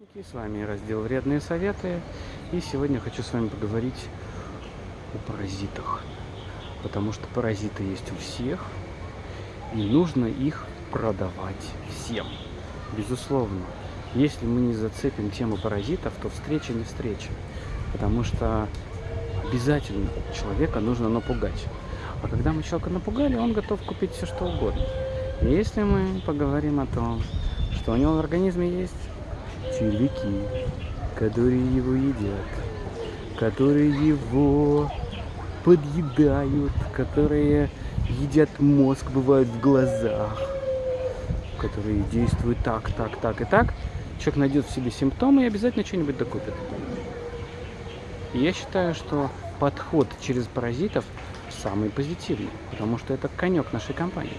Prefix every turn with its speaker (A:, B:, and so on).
A: С вами раздел «Вредные советы». И сегодня хочу с вами поговорить о паразитах. Потому что паразиты есть у всех, и нужно их продавать всем. Безусловно. Если мы не зацепим тему паразитов, то встреча не встреча. Потому что обязательно человека нужно напугать. А когда мы человека напугали, он готов купить все что угодно. И если мы поговорим о том, что у него в организме есть червяки, которые его едят, которые его подъедают, которые едят мозг, бывают в глазах, которые действуют так, так, так и так. Человек найдет в себе симптомы и обязательно что-нибудь докупит. Я считаю, что подход через паразитов самый позитивный, потому что это конек нашей компании.